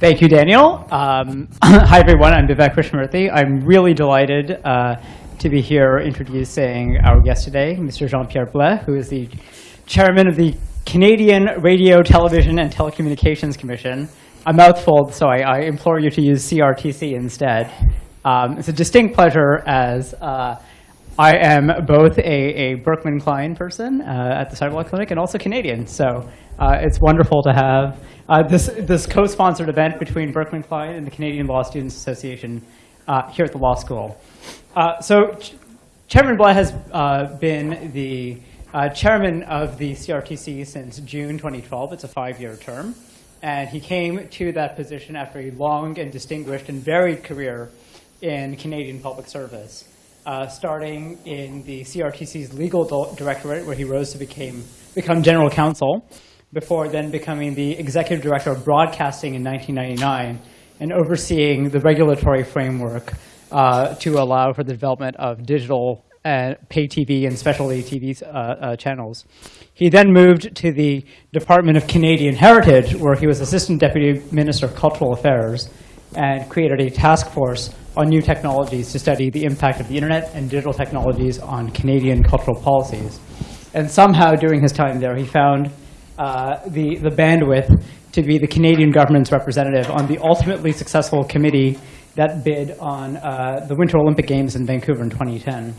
Thank you, Daniel. Um, hi, everyone. I'm Vivek Krishnamurthy. I'm really delighted uh, to be here introducing our guest today, Mr. Jean-Pierre Blais, who is the chairman of the Canadian Radio, Television, and Telecommunications Commission. A mouthful, so I, I implore you to use CRTC instead. Um, it's a distinct pleasure as uh, I am both a, a Berkman Klein person uh, at the Cyberlaw Clinic and also Canadian. So uh, it's wonderful to have uh, this, this co-sponsored event between Berkman Klein and the Canadian Law Students Association uh, here at the law school. Uh, so Ch Chairman Blais has uh, been the chairman of the CRTC since June 2012. It's a five-year term. And he came to that position after a long and distinguished and varied career in Canadian public service, uh, starting in the CRTC's legal directorate, where he rose to became, become general counsel, before then becoming the executive director of broadcasting in 1999 and overseeing the regulatory framework uh, to allow for the development of digital and pay TV and specialty TV uh, uh, channels. He then moved to the Department of Canadian Heritage, where he was Assistant Deputy Minister of Cultural Affairs, and created a task force on new technologies to study the impact of the internet and digital technologies on Canadian cultural policies. And somehow during his time there, he found uh, the, the bandwidth to be the Canadian government's representative on the ultimately successful committee that bid on uh, the Winter Olympic Games in Vancouver in 2010.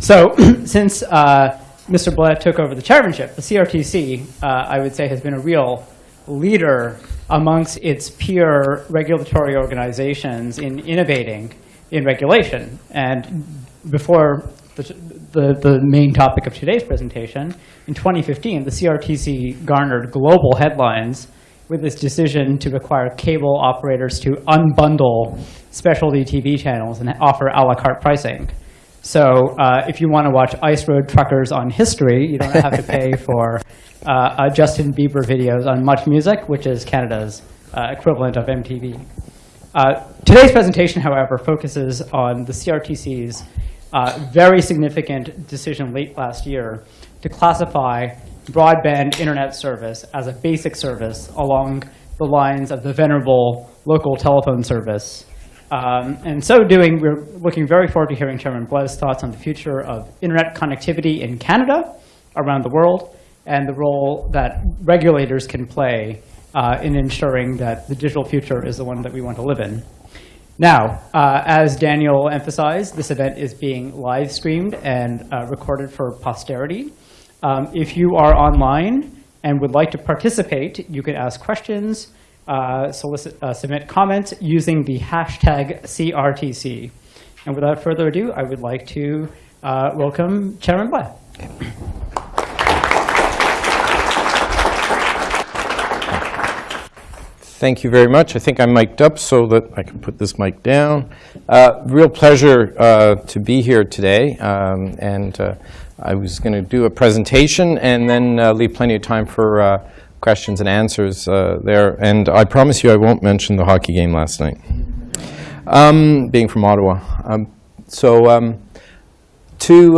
So since uh, Mr. Blais took over the chairmanship, the CRTC, uh, I would say, has been a real leader amongst its peer regulatory organizations in innovating in regulation. And before the, the, the, main topic of today's presentation, in 2015, the CRTC garnered global headlines with its decision to require cable operators to unbundle specialty TV channels and offer a la carte pricing. So uh, if you want to watch Ice Road Truckers on History, you don't have to pay for uh, uh, Justin Bieber videos on Much Music, which is Canada's uh, equivalent of MTV. Uh, today's presentation, however, focuses on the CRTC's uh, very significant decision late last year to classify broadband internet service as a basic service along the lines of the venerable local telephone service um, and so doing, we're looking very forward to hearing Chairman Blais' thoughts on the future of internet connectivity in Canada, around the world, and the role that regulators can play uh, in ensuring that the digital future is the one that we want to live in. Now, uh, as Daniel emphasized, this event is being live streamed and uh, recorded for posterity. Um, if you are online and would like to participate, you can ask questions, uh, solicit, uh, submit comments using the hashtag CRTC. And without further ado, I would like to uh, welcome Chairman Blais. Thank you very much. I think I'm mic'd up so that I can put this mic down. Uh, real pleasure uh, to be here today. Um, and uh, I was going to do a presentation and then uh, leave plenty of time for uh, questions and answers uh, there. And I promise you I won't mention the hockey game last night, um, being from Ottawa. Um, so um, to,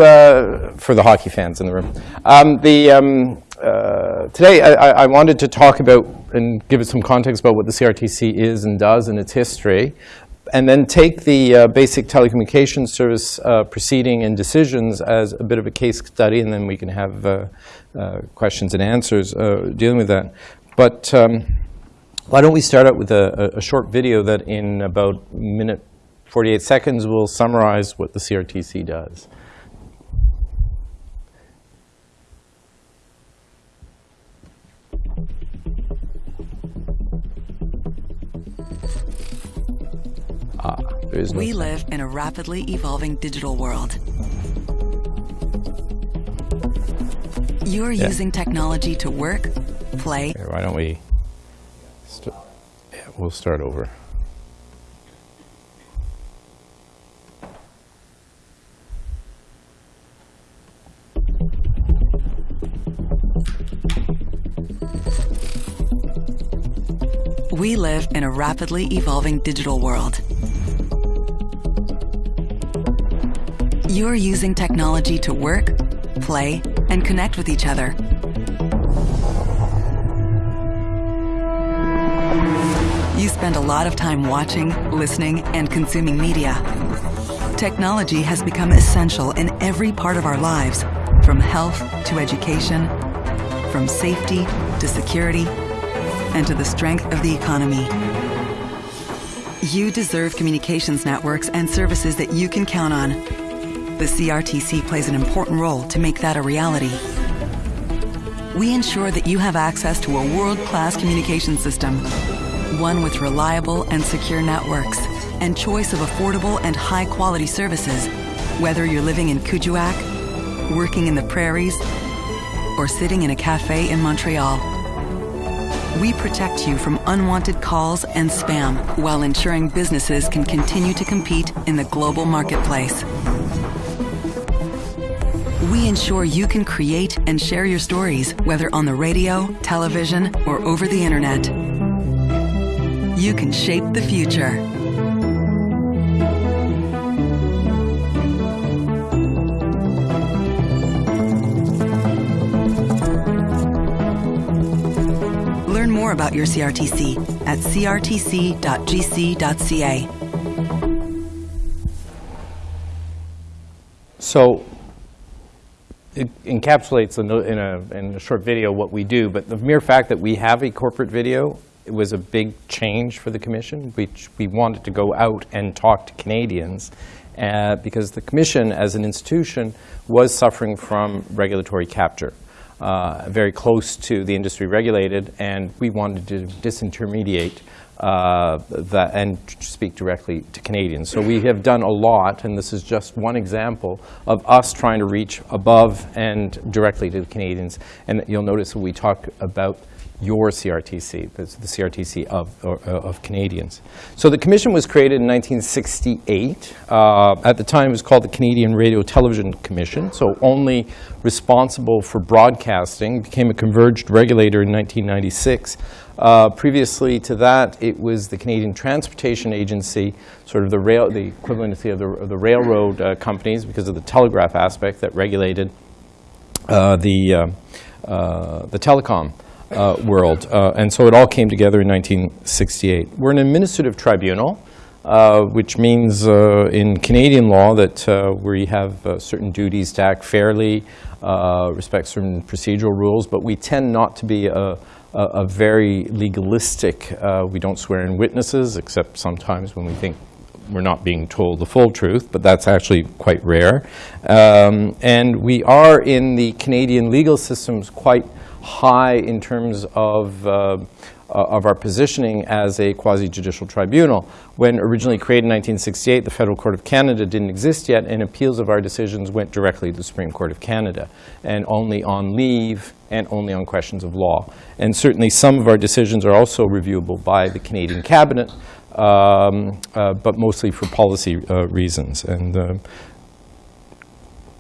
for the hockey fans in the room. Um, the, um, today I, I, wanted to talk about and give it some context about what the CRTC is and does and its history, and then take the uh, basic telecommunications service uh, proceeding and decisions as a bit of a case study, and then we can have uh, uh, questions and answers uh, dealing with that. But um, why don't we start out with a, a, short video that in about minute 48 seconds will summarize what the CRTC does. No we live in a rapidly evolving digital world. You are yeah. using technology to work, play. Okay, why don't we? yeah, we'll start over. We live in a rapidly evolving digital world. You are using technology to work, play, and connect with each other. You spend a lot of time watching, listening, and consuming media. Technology has become essential in every part of our lives, from health to education, from safety to security, and to the strength of the economy. You deserve communications networks and services that you can count on. The CRTC plays an important role to make that a reality. We ensure that you have access to a world-class communication system, one with reliable and secure networks, and choice of affordable and high-quality services, whether you're living in Kuujjuaq, working in the prairies, or sitting in a cafe in Montreal. We protect you from unwanted calls and spam while ensuring businesses can continue to compete in the global marketplace. We ensure you can create and share your stories, whether on the radio, television, or over the internet. You can shape the future. Learn more about your CRTC at crtc.gc.ca. So it encapsulates in a, in, a, short video what we do, but the mere fact that we have a corporate video it was a big change for the Commission. We, we wanted to go out and talk to Canadians uh, because the Commission, as an institution, was suffering from regulatory capture. Uh, very close to the industry regulated, and we wanted to disintermediate uh, that and speak directly to Canadians. So we have done a lot, and this is just one example of us trying to reach above and directly to the Canadians. And you'll notice when we talk about your CRTC, the, the CRTC of, or, uh, of Canadians. So the commission was created in 1968. Uh, at the time, it was called the Canadian Radio Television Commission, so only responsible for broadcasting, became a converged regulator in 1996. Uh, previously to that, it was the Canadian Transportation Agency, sort of the rail, the equivalency of the, of the railroad uh, companies because of the telegraph aspect that regulated uh, the, uh, uh, the telecom uh, world. And so it all came together in 1968. We're an administrative tribunal, uh, which means uh, in Canadian law that uh, we have certain duties to act fairly, respect certain procedural rules, but we tend not to be a, a, a very legalistic, we don't swear in witnesses, except sometimes when we think we're not being told the full truth, but that's actually quite rare. Um, and we are in the Canadian legal systems quite high in terms of, uh, of our positioning as a quasi-judicial tribunal. When originally created in 1968, the Federal Court of Canada didn't exist yet, and appeals of our decisions went directly to the Supreme Court of Canada, and only on leave and only on questions of law. And certainly some of our decisions are also reviewable by the Canadian Cabinet, um, uh, but mostly for policy uh, reasons. And uh,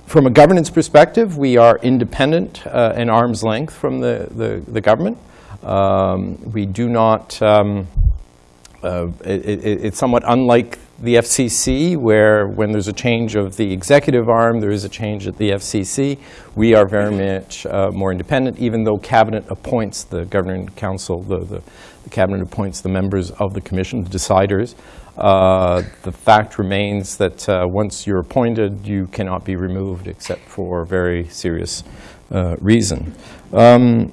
from a governance perspective, we are independent uh, and arm's length from the, the, the government. Um, we do not, um, uh, it, it, it's somewhat unlike the FCC, where when there's a change of the executive arm, there is a change at the FCC. We are very much uh, more independent, even though cabinet appoints the governing council, the, the, the cabinet appoints the members of the commission, the deciders. Uh, the fact remains that uh, once you're appointed, you cannot be removed except for very serious uh, reason. Um,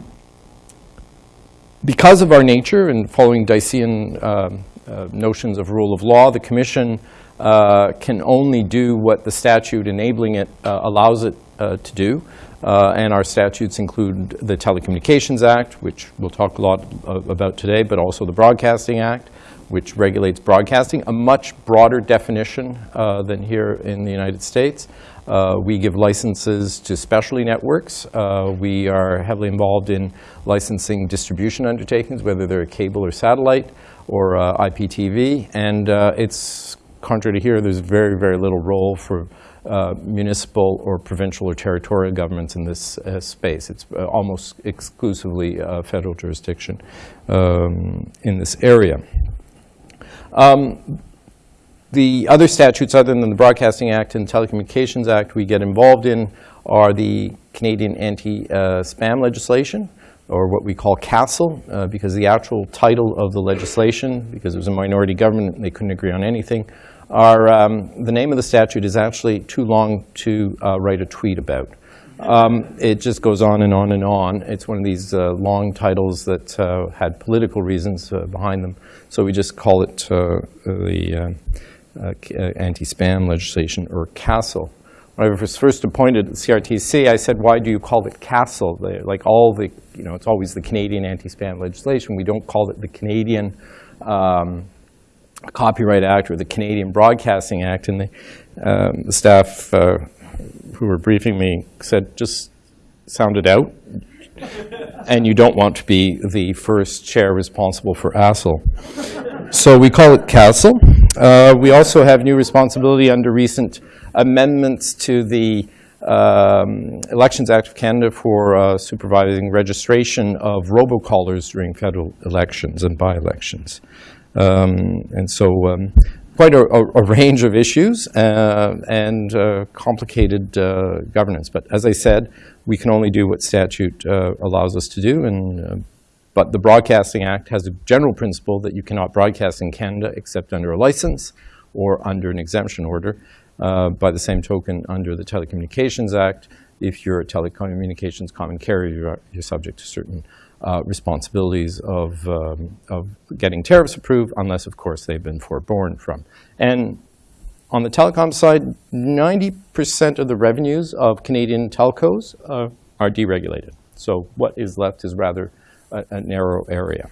because of our nature and following Diceyan um, uh, notions of rule of law, the Commission uh, can only do what the statute enabling it allows it to do. and our statutes include the Telecommunications Act, which we'll talk a lot about today, but also the Broadcasting Act, which regulates broadcasting, a much broader definition uh, than here in the United States. Uh, we give licenses to specialty networks. Uh, we are heavily involved in licensing distribution undertakings, whether they're cable or satellite or uh, IPTV. And uh, it's contrary to here, there's very, very little role for uh, municipal or provincial or territorial governments in this uh, space. It's almost exclusively federal jurisdiction um, in this area. Um, the other statutes other than the Broadcasting Act and Telecommunications Act we get involved in are the Canadian anti-spam legislation, or what we call CASL, uh, because the actual title of the legislation, because it was a minority government and they couldn't agree on anything, are, um, the name of the statute is actually too long to uh, write a tweet about. Um, it just goes on and on and on. It's one of these uh, long titles that uh, had political reasons uh, behind them. So we just call it uh, the uh, uh, uh, anti-spam legislation, or CASL. When I was first appointed at the CRTC, I said, why do you call it CASL? They- Like all the, you know, it's always the Canadian anti-spam legislation. We don't call it the Canadian um, Copyright Act or the Canadian Broadcasting Act. And the, um, the staff uh, who were briefing me said, just sound it out. and you don't want to be the first chair responsible for ASL. So we call it CASL. Uh, we also have new responsibility under recent amendments to the um, Elections Act of Canada for uh, supervising registration of robocallers during federal elections and by-elections. Um, and so um, quite a, a, a range of issues uh, and uh, complicated uh, governance. But as I said, we can only do what statute uh, allows us to do. And, uh, but the Broadcasting Act has a general principle that you cannot broadcast in Canada except under a license or under an exemption order. Uh, by the same token, under the Telecommunications Act, if you're a telecommunications common carrier, you're, you're subject to certain uh, responsibilities of, um, of getting tariffs approved, unless, of course, they've been forborne from. And on the telecom side, 90% of the revenues of Canadian telcos uh, are deregulated. So what is left is rather a, a narrow area.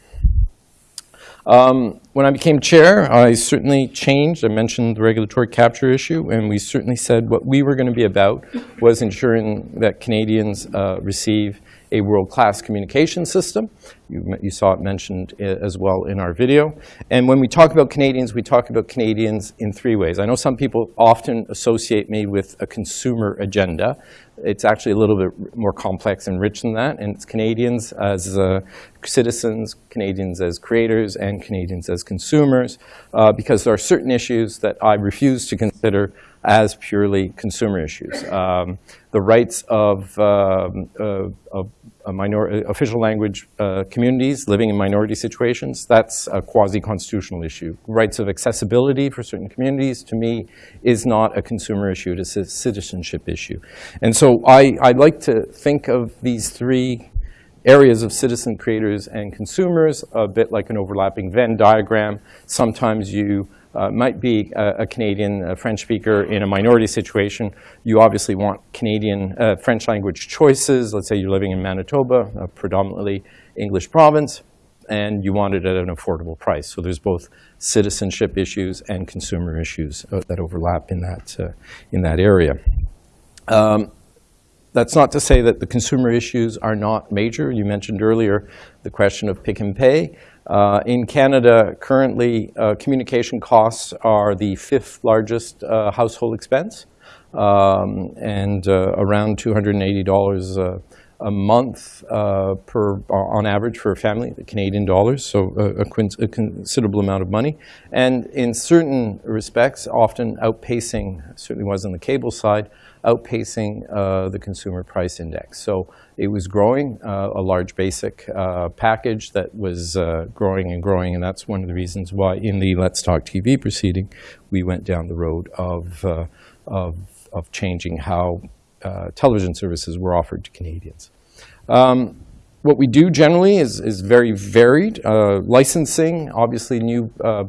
Um, when I became chair, I certainly changed. I mentioned the regulatory capture issue, and we certainly said what we were going to be about was ensuring that Canadians uh, receive a world-class communication system. You, you saw it mentioned as well in our video. And when we talk about Canadians, we talk about Canadians in three ways. I know some people often associate me with a consumer agenda. It's actually a little bit more complex and rich than that, and it's Canadians as uh, citizens, Canadians as creators, and Canadians as consumers, uh, because there are certain issues that I refuse to consider as purely consumer issues. Um, the rights of, um, uh, of a minor, uh, official language uh, communities living in minority situations, that's a quasi-constitutional issue. Rights of accessibility for certain communities, to me, is not a consumer issue, it is a citizenship issue. And so I, I like to think of these three areas of citizen creators and consumers, a bit like an overlapping Venn diagram. Sometimes you uh, might be a, a Canadian a French speaker in a minority situation. You obviously want Canadian uh, French language choices. Let's say you're living in Manitoba, a predominantly English province, and you want it at an affordable price. So there's both citizenship issues and consumer issues uh, that overlap in that, uh, in that area. Um, that's not to say that the consumer issues are not major. You mentioned earlier the question of pick and pay. Uh, in Canada, currently, uh, communication costs are the fifth largest uh, household expense, um, and uh, around $280 uh, a month uh, per, on average for a family, Canadian dollars, so a, a considerable amount of money. And in certain respects, often outpacing, certainly was on the cable side, outpacing uh, the consumer price index. So it was growing, uh, a large basic uh, package that was uh, growing and growing, and that's one of the reasons why in the Let's Talk TV proceeding, we went down the road of, uh, of, of changing how uh, television services were offered to Canadians. Um, what we do generally is, is very varied. Uh, licensing, obviously new uh,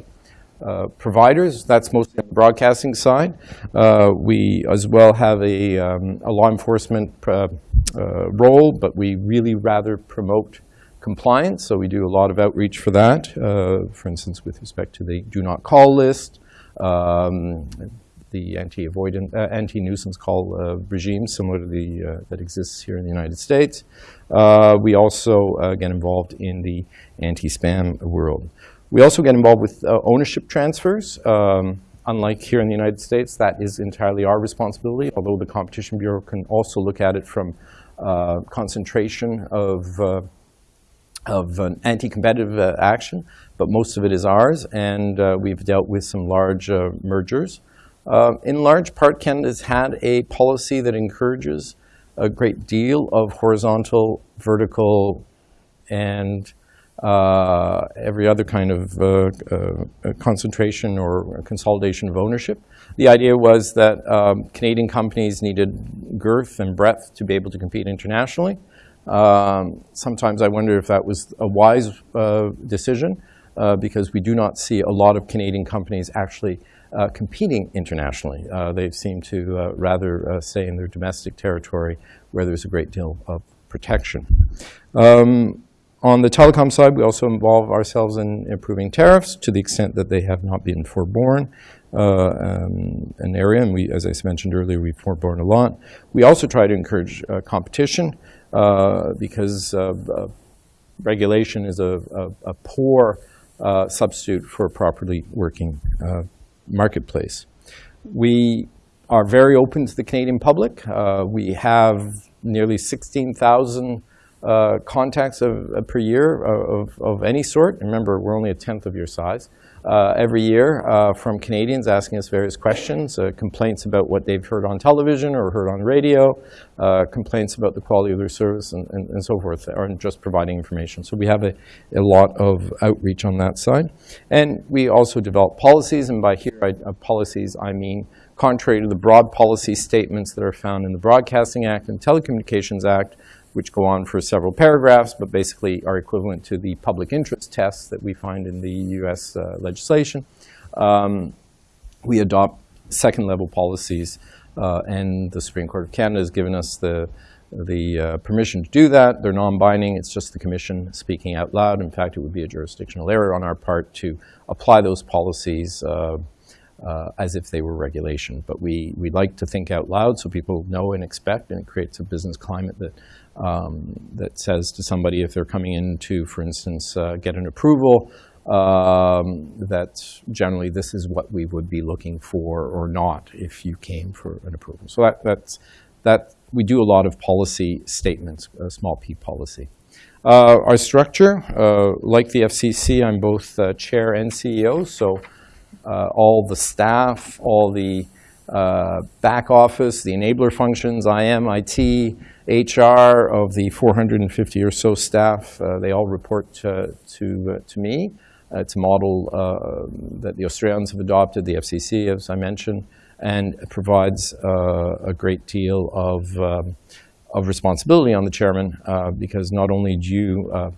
uh, providers, that's mostly on the broadcasting side. Uh, we as well have a, um, a law enforcement role, but we really rather promote compliance, so we do a lot of outreach for that. For instance, with respect to the do not call list, um, the anti-avoidant, uh, anti-nuisance call uh, regime, similar to the uh, that exists here in the United States. Uh, we also uh, get involved in the anti-spam world. We also get involved with ownership transfers. Um, unlike here in the United States, that is entirely our responsibility, although the Competition Bureau can also look at it from concentration of of an anti-competitive uh, action, but most of it is ours, and uh, we've dealt with some large uh, mergers. Uh, in large part, Canada's had a policy that encourages a great deal of horizontal, vertical and uh, every other kind of uh, uh, concentration or consolidation of ownership. The idea was that um, Canadian companies needed girth and breadth to be able to compete internationally. Um, sometimes I wonder if that was a wise uh, decision uh, because we do not see a lot of Canadian companies actually uh, competing internationally. Uh, they seem to uh, rather uh, stay in their domestic territory where there's a great deal of protection. Um, on the telecom side, we also involve ourselves in improving tariffs to the extent that they have not been forborne. Uh, um, an area, and we, as I mentioned earlier, we've forborne a lot. We also try to encourage uh, competition uh, because regulation is a, a, a poor substitute for properly working marketplace. We are very open to the Canadian public. Uh, we have nearly 16,000 uh, contacts of, uh, per year of, of, any sort. Remember, we're only a tenth of your size. Uh, every year uh, from Canadians asking us various questions, uh, complaints about what they've heard on television or heard on radio, complaints about the quality of their service and, and, and, so forth, or just providing information. So we have a, a lot of outreach on that side. And we also develop policies, and by here, I, policies, I mean contrary to the broad policy statements that are found in the Broadcasting Act and Telecommunications Act, which go on for several paragraphs, but basically are equivalent to the public interest tests that we find in the US uh, legislation. Um, we adopt second level policies, uh, and the Supreme Court of Canada has given us the, the uh, permission to do that. They're non-binding. It's just the Commission speaking out loud. In fact, it would be a jurisdictional error on our part to apply those policies uh, uh, as if they were regulation. But we, we like to think out loud so people know and expect, and it creates a business climate that um, that says to somebody if they're coming in to, for instance, uh, get an approval, um, that generally this is what we would be looking for or not if you came for an approval. So that, that's, that we do a lot of policy statements, a small p policy. Uh, our structure, uh, like the FCC, I'm both uh, chair and CEO, so uh, all the staff, all the uh, back office, the enabler functions, IM, IT, HR of the 450 or so staff, uh, they all report to, to, uh, to me. Uh, it's a model uh, that the Australians have adopted, the FCC, as I mentioned, and provides uh, a great deal of, um, of responsibility on the chairman uh, because not only do you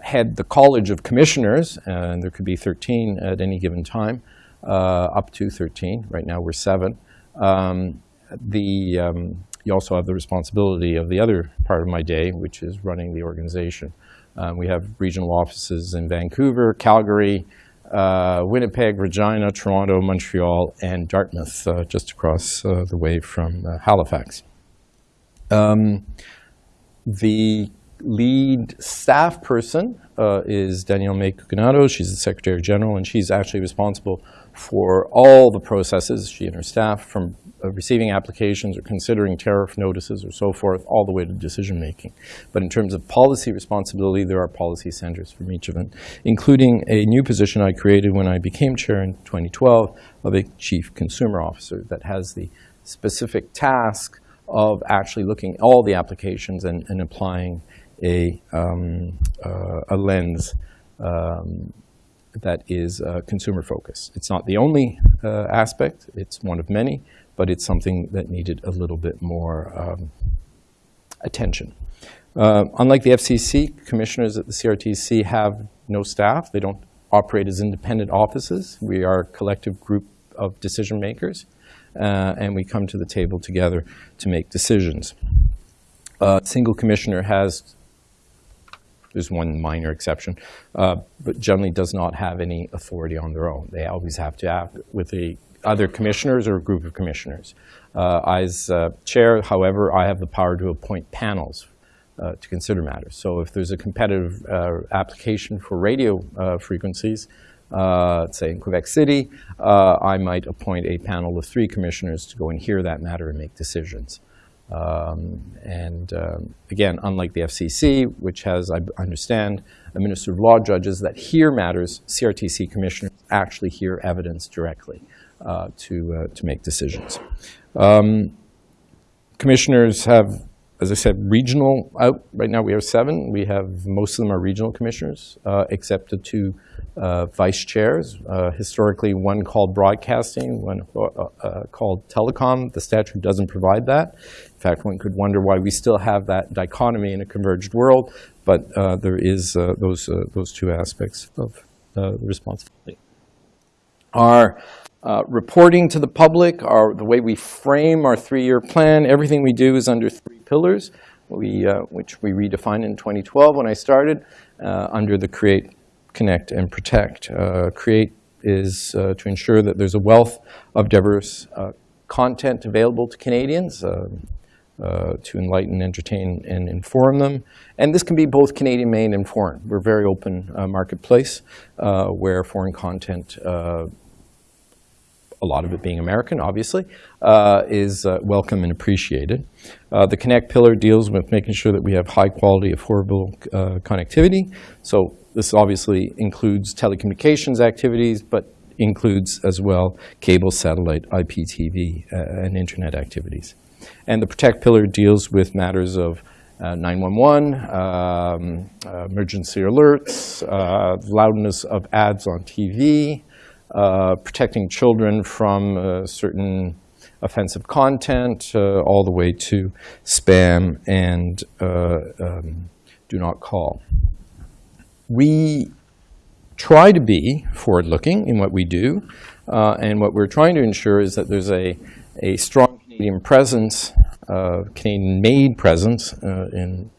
head the College of Commissioners, and there could be 13 at any given time, up to 13. Right now we're seven. Um, the um, you also have the responsibility of the other part of my day, which is running the organization. Um, we have regional offices in Vancouver, Calgary, uh, Winnipeg, Regina, Toronto, Montreal, and Dartmouth, uh, just across uh, the way from uh, Halifax. Um, the lead staff person uh, is Danielle May Cuconato. She's the Secretary General, and she's actually responsible for all the processes, she and her staff, from receiving applications or considering tariff notices or so forth, all the way to decision making. But in terms of policy responsibility, there are policy centers from each of them, including a new position I created when I became chair in 2012 of a chief consumer officer that has the specific task of actually looking at all the applications and, and applying a, um, uh, a lens um, that is uh, consumer focused. It's not the only uh, aspect, it's one of many, but it's something that needed a little bit more um, attention. Uh, unlike the FCC, commissioners at the CRTC have no staff. They don't operate as independent offices. We are a collective group of decision makers, uh, and we come to the table together to make decisions. A single commissioner has, there's one minor exception, uh, but generally does not have any authority on their own. They always have to act with a other commissioners or a group of commissioners. Uh, as uh, chair, however, I have the power to appoint panels uh, to consider matters. So if there's a competitive uh, application for radio uh, frequencies, uh, say in Quebec City, I might appoint a panel of three commissioners to go and hear that matter and make decisions. Um, and um, again, unlike the FCC, which has, I understand, administrative law judges that hear matters, CRTC commissioners actually hear evidence directly. Uh, to, uh, to make decisions. Um, commissioners have as I said, regional out. Right now we have seven. We have, most of them are regional commissioners, uh, except the two uh, vice chairs. Uh, Historically, one called broadcasting, one uh, uh, called telecom. The statute doesn't provide that. In fact, one could wonder why we still have that dichotomy in a converged world, but uh, there is uh, those, uh, those two aspects of uh, responsibility. Our uh, reporting to the public, our, the way we frame our three-year plan, everything we do is under three pillars, we, uh, which we redefined in 2012 when I started, uh, under the create, connect, and protect. Uh, create is uh, to ensure that there's a wealth of diverse uh, content available to Canadians, uh, uh, to enlighten, entertain, and inform them. And this can be both Canadian-made and foreign. We're a very open uh, marketplace uh, where foreign content a lot of it being American, obviously, uh, is uh, welcome and appreciated. Uh, the Connect pillar deals with making sure that we have high-quality, affordable uh, connectivity. So this obviously includes telecommunications activities, but includes as well cable, satellite, IPTV, uh, and internet activities. And the Protect pillar deals with matters of uh, 911, um, uh, emergency alerts, uh, loudness of ads on TV, uh, protecting children from uh, certain offensive content, uh, all the way to spam and uh, um, do not call. We try to be forward-looking in what we do, and what we're trying to ensure is that there's a, a strong Canadian presence, Canadian-made presence in,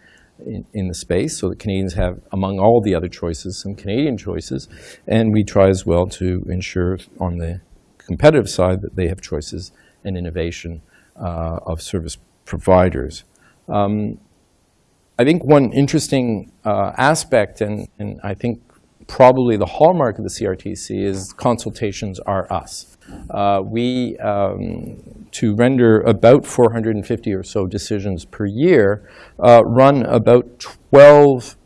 in, in the space, so that Canadians have, among all the other choices, some Canadian choices, and we try as well to ensure on the competitive side that they have choices and innovation uh, of service providers. Um, I think one interesting uh, aspect, and, and I think probably the hallmark of the CRTC is consultations are us. Uh, we, um, to render about 450 or so decisions per year, uh, run about 12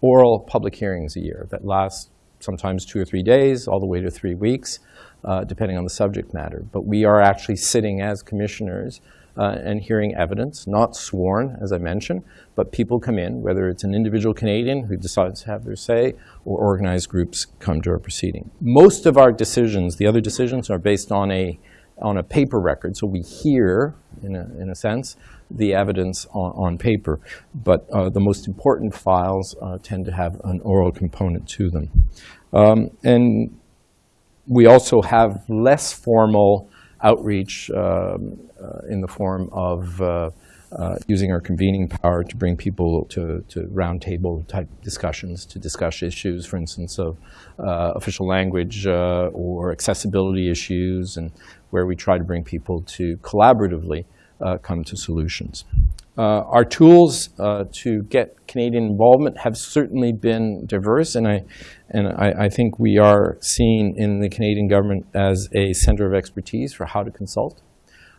oral public hearings a year that last sometimes two or three days, all the way to three weeks, uh, depending on the subject matter. But we are actually sitting as commissioners uh, and hearing evidence, not sworn, as I mentioned, but people come in, whether it's an individual Canadian who decides to have their say, or organized groups come to our proceeding. Most of our decisions, the other decisions, are based on a, on a paper record, so we hear, in a, in a sense, the evidence on, on paper, but uh, the most important files uh, tend to have an oral component to them. Um, and we also have less formal outreach um, uh, in the form of uh, uh, using our convening power to bring people to, to roundtable type discussions to discuss issues, for instance, of official language or accessibility issues, and where we try to bring people to collaboratively come to solutions. Uh, our tools uh, to get Canadian involvement have certainly been diverse, and I, and I, I, think we are seen in the Canadian government as a center of expertise for how to consult,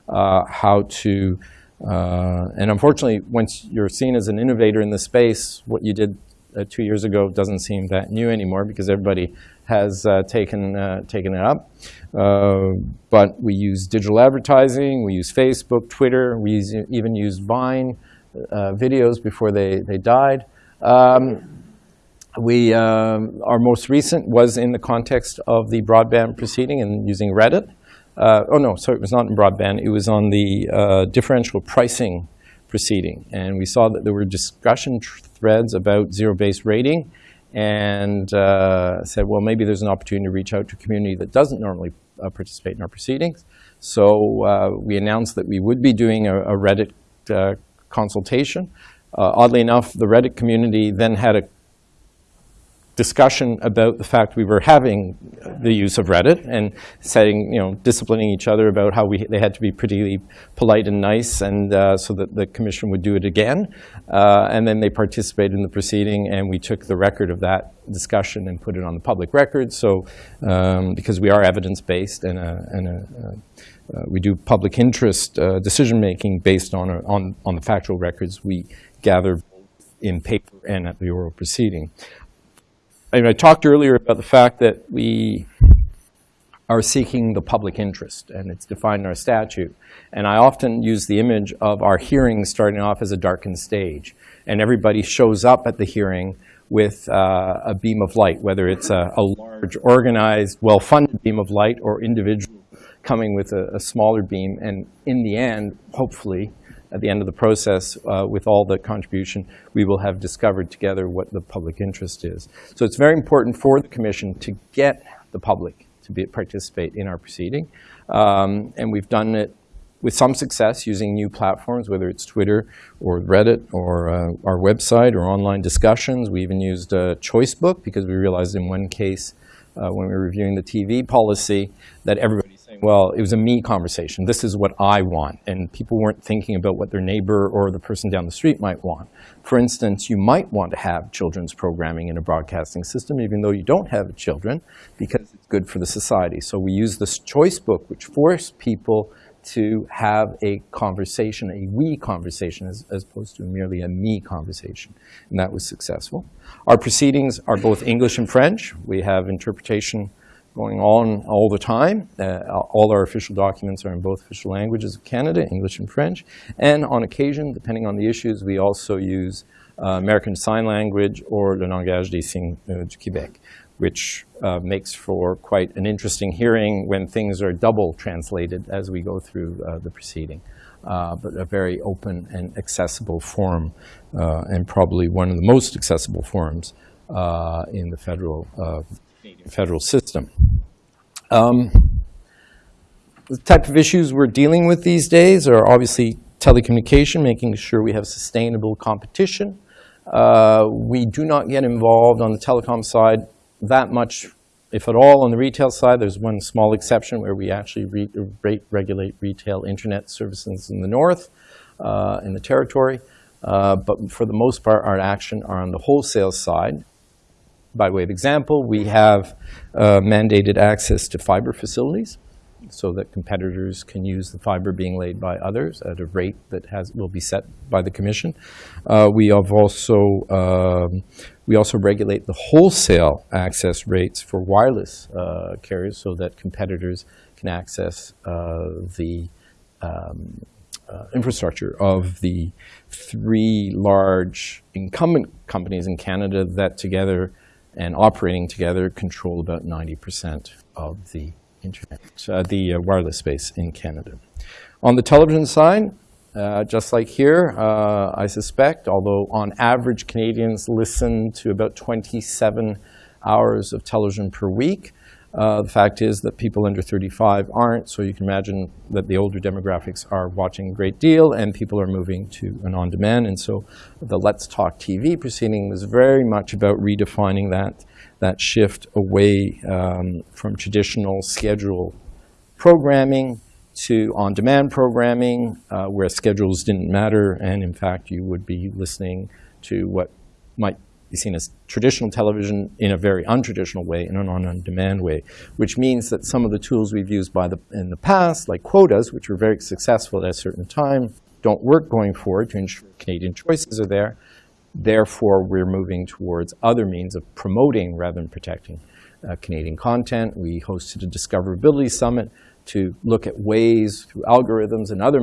uh, how to, uh, and unfortunately, once you're seen as an innovator in the space, what you did uh, two years ago doesn't seem that new anymore because everybody has uh, taken, taken it up. Uh, but we use digital advertising, we use Facebook, Twitter, we use, even use Vine uh, videos before they, they died. Um, we, um, our most recent was in the context of the broadband proceeding and using Reddit. Uh, oh no, sorry, it was not in broadband. It was on the uh, differential pricing proceeding. And we saw that there were discussion threads about zero-based rating and uh, said, well, maybe there's an opportunity to reach out to a community that doesn't normally uh, participate in our proceedings. So uh, we announced that we would be doing a, a Reddit uh, consultation. Uh, oddly enough, the Reddit community then had a discussion about the fact we were having the use of Reddit and setting, you know, disciplining each other about how we, they had to be pretty polite and nice and uh, so that the commission would do it again. Uh, and then they participated in the proceeding and we took the record of that discussion and put it on the public record. So um, because we are evidence-based and, a, and a, uh, we do public interest uh, decision-making based on, a, on, on the factual records we gather in paper and at the oral proceeding. I, mean, I talked earlier about the fact that we are seeking the public interest, and it's defined in our statute. And I often use the image of our hearing starting off as a darkened stage, and everybody shows up at the hearing with uh, a beam of light, whether it's a, a large, organized, well-funded beam of light or individual coming with a, a, smaller beam. And in the end, hopefully, at the end of the process, uh, with all the contribution, we will have discovered together what the public interest is. So it's very important for the commission to get the public to be, participate in our proceeding. Um, and we've done it with some success using new platforms, whether it's Twitter or Reddit or uh, our website or online discussions. We even used uh, Choicebook because we realized in one case uh, when we were reviewing the TV policy that everybody's well, it was a me conversation. This is what I want. And people weren't thinking about what their neighbor or the person down the street might want. For instance, you might want to have children's programming in a broadcasting system, even though you don't have children, because it's good for the society. So we use this choice book, which forced people to have a conversation, a we conversation, as, as, opposed to merely a me conversation. And that was successful. Our proceedings are both English and French. We have interpretation going on all the time. Uh, all our official documents are in both official languages of Canada, English and French. And on occasion, depending on the issues, we also use uh, American Sign Language or le langage des signes uh, du Québec which uh, makes for quite an interesting hearing when things are double translated as we go through uh, the proceeding. Uh, but a very open and accessible forum, and probably one of the most accessible forums in the federal, federal system. Um, the type of issues we're dealing with these days are obviously telecommunication, making sure we have sustainable competition. we do not get involved on the telecom side that much, if at all, on the retail side. There's one small exception where we actually re rate regulate retail internet services in the north, uh, in the territory. Uh, but for the most part, our action are on the wholesale side. By way of example, we have uh, mandated access to fiber facilities so that competitors can use the fiber being laid by others at a rate that has will be set by the commission. Uh, we have also um, we also regulate the wholesale access rates for wireless uh, carriers so that competitors can access uh, the um, uh, infrastructure of the three large incumbent companies in Canada that together and operating together control about 90% of the internet, uh, the uh, wireless space in Canada. On the television side, uh, just like here, uh, I suspect, although on average Canadians listen to about 27 hours of television per week, uh, the fact is that people under 35 aren't, so you can imagine that the older demographics are watching a great deal and people are moving to an on-demand. And so the Let's Talk TV proceeding was very much about redefining that that shift away um, from traditional schedule programming to on-demand programming uh, where schedules didn't matter and in fact you would be listening to what might be seen as traditional television in a very untraditional way, in an on-demand way, which means that some of the tools we've used by the, in the past, like quotas, which were very successful at a certain time, don't work going forward to ensure Canadian choices are there. Therefore, we're moving towards other means of promoting rather than protecting uh, Canadian content. We hosted a discoverability summit to look at ways through algorithms and other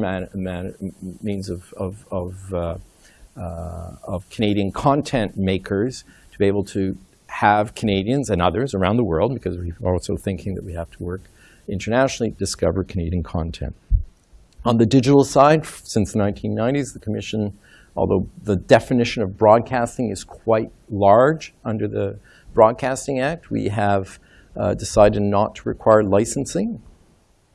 means of, of, of, uh, of Canadian content makers to be able to have Canadians and others around the world, because we're also thinking that we have to work internationally, discover Canadian content. On the digital side, since the 1990s, the Commission although the definition of broadcasting is quite large under the Broadcasting Act, we have uh, decided not to require licensing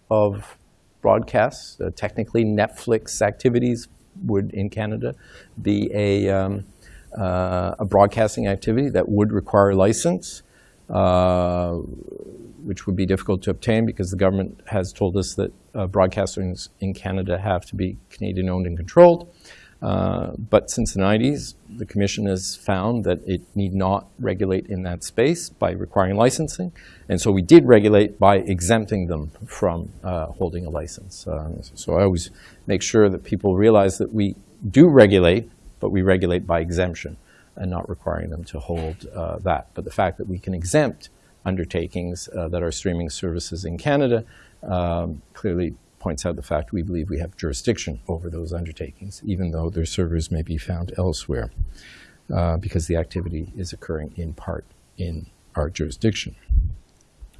of broadcasts. Uh, technically, Netflix activities would, in Canada, be a, um, uh, a broadcasting activity that would require a license, uh, which would be difficult to obtain because the government has told us that uh, broadcasters in Canada have to be Canadian owned and controlled. Uh, but since the 90s, the Commission has found that it need not regulate in that space by requiring licensing. And so we did regulate by exempting them from uh, holding a license. Uh, so I always make sure that people realize that we do regulate, but we regulate by exemption and not requiring them to hold uh, that. But the fact that we can exempt undertakings uh, that are streaming services in Canada. Um, clearly points out the fact we believe we have jurisdiction over those undertakings, even though their servers may be found elsewhere, uh, because the activity is occurring in part in our jurisdiction.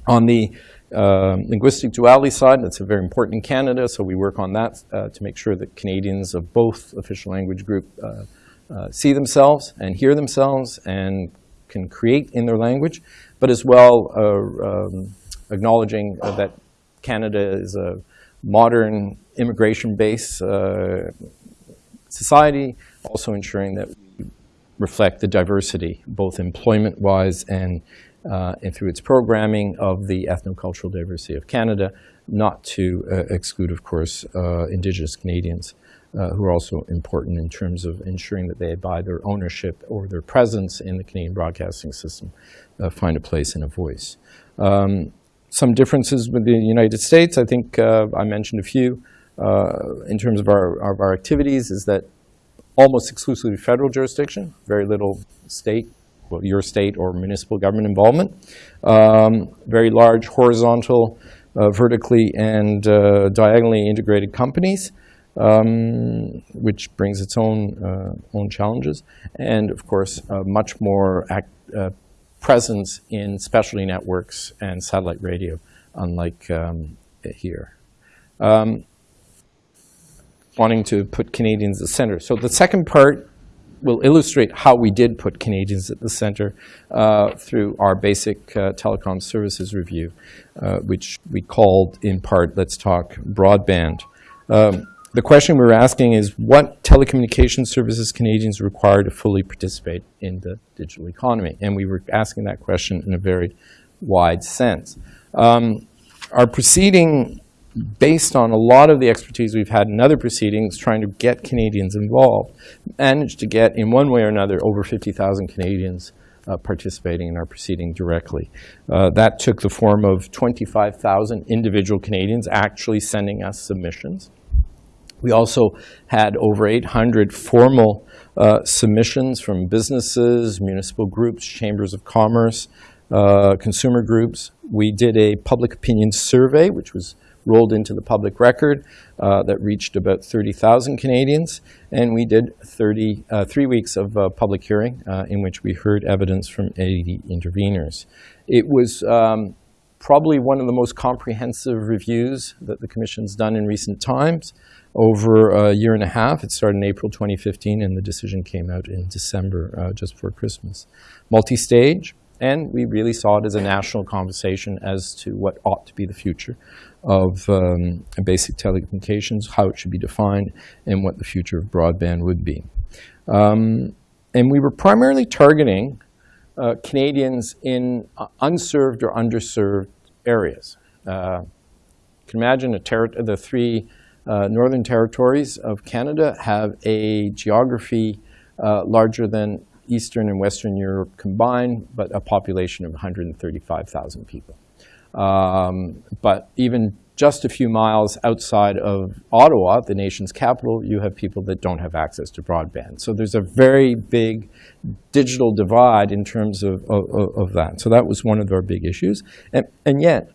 On the uh, linguistic duality side, that's very important in Canada, so we work on that uh, to make sure that Canadians of both official language group uh, uh, see themselves and hear themselves and can create in their language, but as well uh, um, acknowledging that Canada is a modern immigration-based uh, society, also ensuring that we reflect the diversity, both employment-wise and, uh, and through its programming of the ethnocultural diversity of Canada, not to uh, exclude, of course, uh, Indigenous Canadians. Uh, who are also important in terms of ensuring that they, by their ownership or their presence in the Canadian broadcasting system, uh, find a place and a voice. Um, some differences with the United States, I think uh, I mentioned a few uh, in terms of our, of our activities, is that almost exclusively federal jurisdiction, very little state, well, your state or municipal government involvement. Um, very large horizontal, uh, vertically and uh, diagonally integrated companies, um, which brings its own, uh, own challenges. And of course, much more act, uh, presence in specialty networks and satellite radio, unlike um, here. Um, wanting to put Canadians at the center. So the second part will illustrate how we did put Canadians at the center uh, through our basic uh, telecom services review, uh, which we called in part, Let's Talk Broadband. Um, the question we're asking is what telecommunication services Canadians require to fully participate in the digital economy? And we were asking that question in a very wide sense. Um, our proceeding, based on a lot of the expertise we've had in other proceedings, trying to get Canadians involved, managed to get, in one way or another, over 50,000 Canadians uh, participating in our proceeding directly. Uh, that took the form of 25,000 individual Canadians actually sending us submissions. We also had over 800 formal uh, submissions from businesses, municipal groups, chambers of commerce, uh, consumer groups. We did a public opinion survey, which was rolled into the public record uh, that reached about 30,000 Canadians. And we did 30, uh, three weeks of uh, public hearing uh, in which we heard evidence from 80 interveners. It was um, probably one of the most comprehensive reviews that the Commission's done in recent times over a year and a half. It started in April 2015, and the decision came out in December, uh, just before Christmas. Multi-stage, and we really saw it as a national conversation as to what ought to be the future of um, basic telecommunications, how it should be defined, and what the future of broadband would be. Um, and we were primarily targeting uh, Canadians in uh, unserved or underserved areas. Uh, you can imagine the three uh, northern territories of Canada have a geography uh, larger than Eastern and Western Europe combined, but a population of 135,000 people. Um, but even just a few miles outside of Ottawa, the nation's capital, you have people that don't have access to broadband. So there's a very big digital divide in terms of, of, of that. So that was one of our big issues. And, and yet,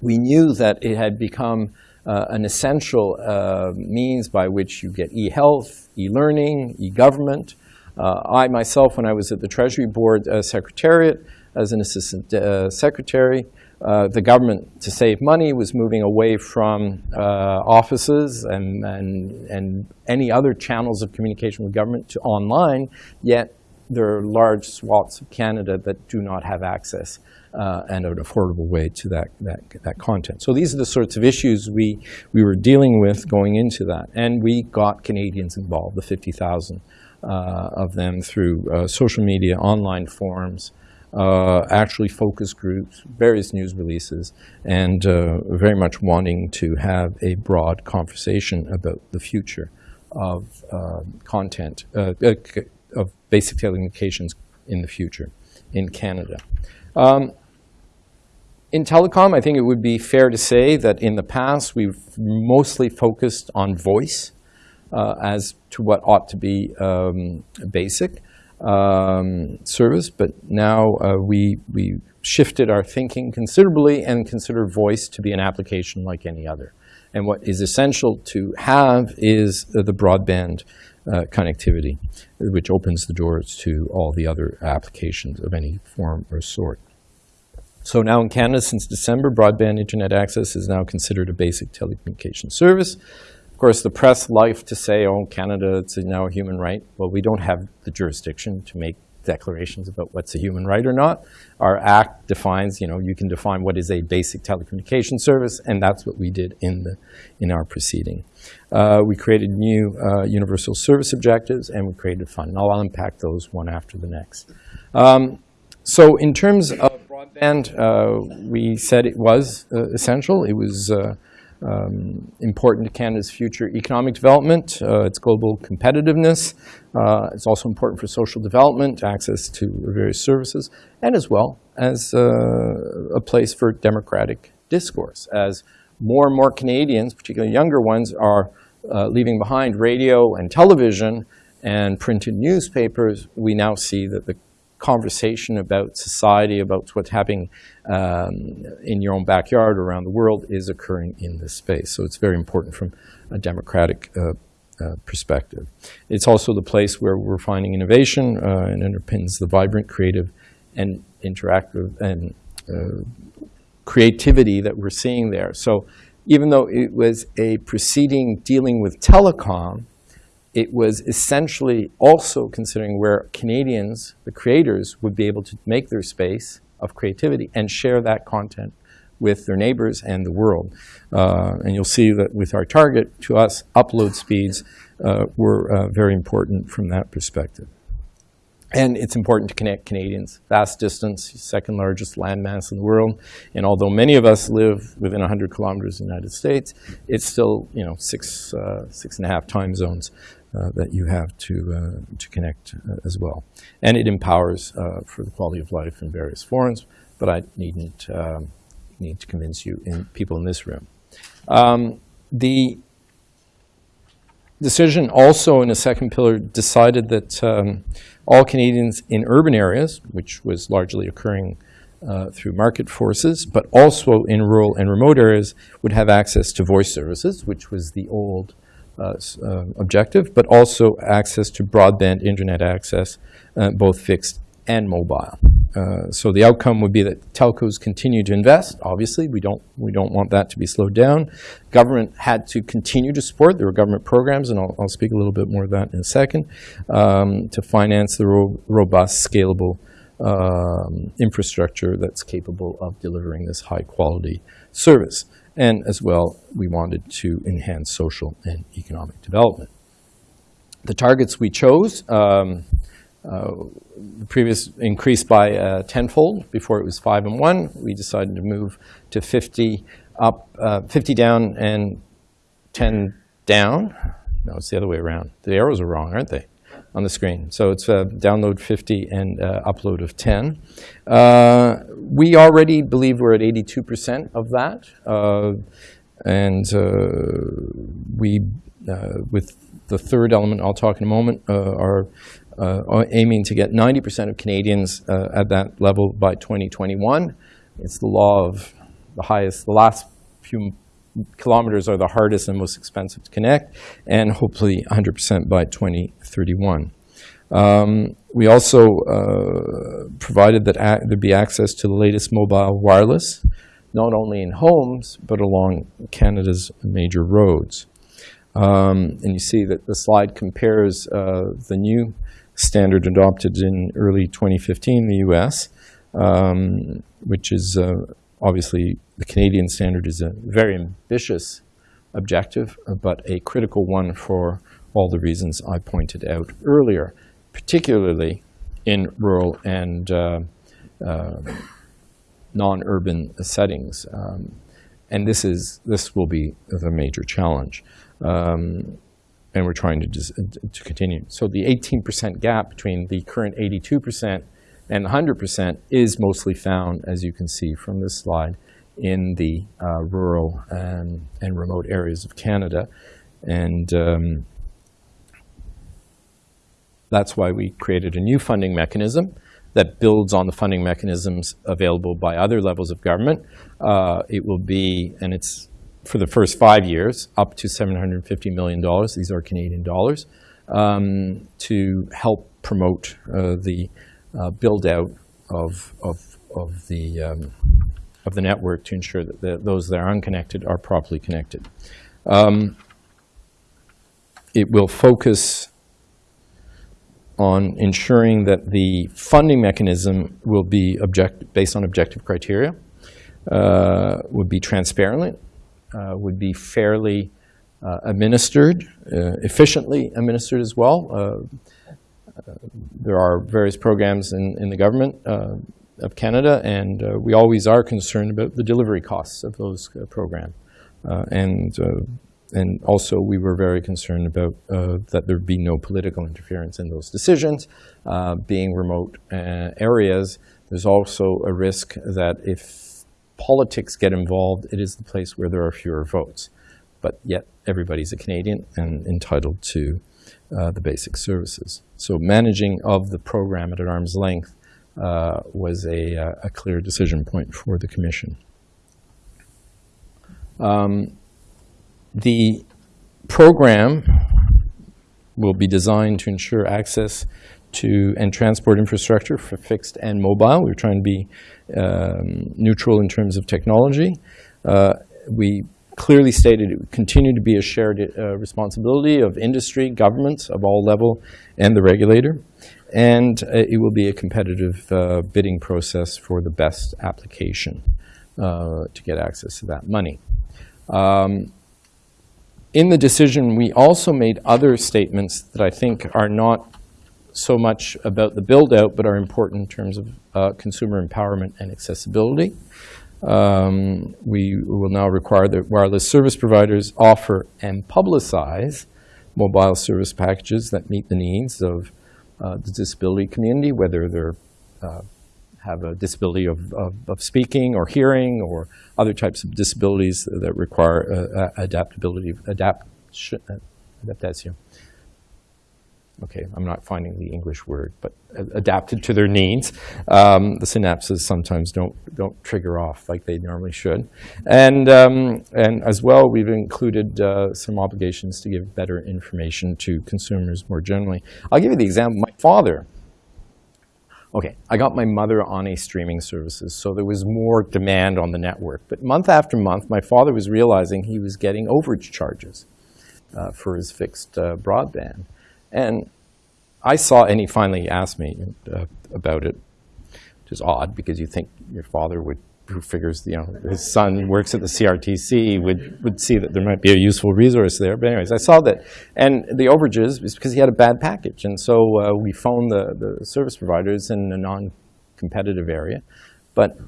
we knew that it had become uh, an essential uh, means by which you get e-health, e-learning, e-government. Uh, I myself, when I was at the Treasury Board uh, Secretariat as an assistant uh, secretary, uh, the government, to save money, was moving away from offices and, and, and any other channels of communication with government to online, yet there are large swaths of Canada that do not have access uh, and an affordable way to that, that, that content. So these are the sorts of issues we, we were dealing with going into that. And we got Canadians involved, the 50,000 uh, of them through uh, social media, online forums, uh, actually focus groups, various news releases, and uh, very much wanting to have a broad conversation about the future of uh, content, uh, of basic telecommunications in the future in Canada. Um, in telecom, I think it would be fair to say that in the past we've mostly focused on voice uh, as to what ought to be um, basic um, service, but now uh, we, we shifted our thinking considerably and consider voice to be an application like any other. And what is essential to have is uh, the broadband uh, connectivity, which opens the doors to all the other applications of any form or sort. So now in Canada, since December, broadband internet access is now considered a basic telecommunication service. Of course, the press like to say, oh, Canada, it's now a human right. Well, we don't have the jurisdiction to make declarations about what's a human right or not. Our act defines, you know, you can define what is a basic telecommunication service, and that's what we did in, the, in our proceeding. Uh, we created new uh, universal service objectives, and we created a fund. I'll unpack those one after the next. Um, so in terms of broadband, uh, we said it was uh, essential. It was uh, um, important to Canada's future economic development, uh, its global competitiveness. Uh, it's also important for social development, access to various services, and as well as uh, a place for democratic discourse. As more and more Canadians, particularly younger ones, are leaving behind radio and television and printed newspapers, we now see that the conversation about society, about what's happening um, in your own backyard or around the world is occurring in this space. So it's very important from a democratic uh, uh, perspective. It's also the place where we're finding innovation uh, and underpins the vibrant, creative, and interactive and uh, creativity that we're seeing there. So even though it was a proceeding dealing with telecom, it was essentially also considering where Canadians, the creators, would be able to make their space of creativity and share that content with their neighbors and the world. Uh, and you'll see that with our target, to us, upload speeds uh, were uh, very important from that perspective. And it's important to connect Canadians. Vast distance, second largest landmass in the world. And although many of us live within 100 kilometers of the United States, it's still, you know, six, uh, six and a half time zones uh, that you have to, uh, to connect uh, as well. And it empowers for the quality of life in various forms, but I needn't um, need to convince you in people in this room. Um, the decision also in a second pillar decided that um, all Canadians in urban areas, which was largely occurring uh, through market forces, but also in rural and remote areas, would have access to voice services, which was the old uh, uh, objective, but also access to broadband internet access, uh, both fixed and mobile. Uh, so the outcome would be that telcos continue to invest. Obviously, we don't we don't want that to be slowed down. Government had to continue to support. There were government programs, and I'll, I'll speak a little bit more of that in a second, um, to finance the ro robust, scalable um, infrastructure that's capable of delivering this high quality service. And as well, we wanted to enhance social and economic development. The targets we chose, um, uh, the previous increased by uh, tenfold. Before it was five and one. We decided to move to 50 up, uh, 50 down and 10 down. No, it's the other way around. The arrows are wrong, aren't they? On the screen. So it's a download 50 and uh, upload of 10. Uh, we already believe we're at 82% of that. Uh, and uh, we, uh, with the third element I'll talk in a moment, uh, are aiming to get 90% of Canadians at that level by 2021. It's the law of the highest, the last few kilometers are the hardest and most expensive to connect, and hopefully 100% by 2031. Um, we also uh, provided that there be access to the latest mobile wireless, not only in homes, but along Canada's major roads. Um, and you see that the slide compares uh, the new standard adopted in early 2015 in the US, um, which is uh, obviously the Canadian standard is a very ambitious objective, but a critical one for all the reasons I pointed out earlier, particularly in rural and uh, uh, non-urban settings. Um, and this is this will be the major challenge. Um, and we're trying to, to continue. So the 18% gap between the current 82% and 100% is mostly found, as you can see from this slide, in the uh, rural and, and remote areas of Canada. And um, that's why we created a new funding mechanism that builds on the funding mechanisms available by other levels of government. Uh, It will be, and it's for the first five years, up to $750 million. These are Canadian dollars um, to help promote uh, the uh, build-out of, of, of, the, um, of the network to ensure that the, those that are unconnected are properly connected. Um, it will focus on ensuring that the funding mechanism will be object, based on objective criteria, uh, would be transparent, uh, would be fairly uh, administered, uh, efficiently administered as well. Uh, there are various programs in, in the government of Canada, and we always are concerned about the delivery costs of those programs. and and also we were very concerned about uh, that there'd be no political interference in those decisions. Uh, being remote uh, areas, there's also a risk that if politics get involved, it is the place where there are fewer votes. But yet everybody's a Canadian and entitled to uh, the basic services. So managing of the program at an arm's length uh, was a, uh, a, clear decision point for the Commission. Um, the program will be designed to ensure access to and transport infrastructure for fixed and mobile. We're trying to be um, neutral in terms of technology. Uh, we clearly stated it would continue to be a shared uh, responsibility of industry, governments of all level, and the regulator. And uh, it will be a competitive uh, bidding process for the best application uh, to get access to that money. Um, in the decision, we also made other statements that I think are not so much about the build-out, but are important in terms of uh, consumer empowerment and accessibility. Um, we will now require that wireless service providers offer and publicize mobile service packages that meet the needs of uh, the disability community, whether they're uh, have a disability of, of, of, speaking or hearing or other types of disabilities that require uh, adaptability, adapt, adaptation. Okay, I'm not finding the English word, but adapted to their needs. Um, the synapses sometimes don't don't trigger off like they normally should, and um, and as well, we've included uh, some obligations to give better information to consumers more generally. I'll give you the example. My father Okay, I got my mother on a streaming services, so there was more demand on the network. But month after month, my father was realizing he was getting overage charges uh, for his fixed uh, broadband. And I saw, and he finally asked me uh, about it, which is odd because you think your father would who figures, you know, his son works at the CRTC would, would see that there might be a useful resource there. But anyways, I saw that. And the overages is because he had a bad package. And so uh, we phoned the, the service providers in a non-competitive area. But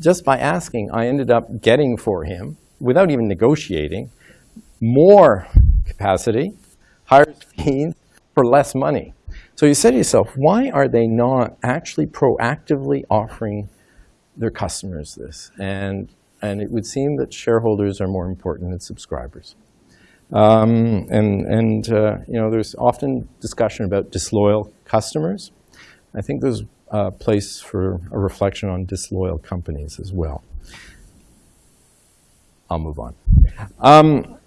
just by asking, I ended up getting for him, without even negotiating, more capacity, higher speeds, for less money. So you say to yourself, why are they not actually proactively offering their customers this. And, and it would seem that shareholders are more important than subscribers. Um, and and uh, you know, there's often discussion about disloyal customers. I think there's a place for a reflection on disloyal companies as well. I'll move on. Um,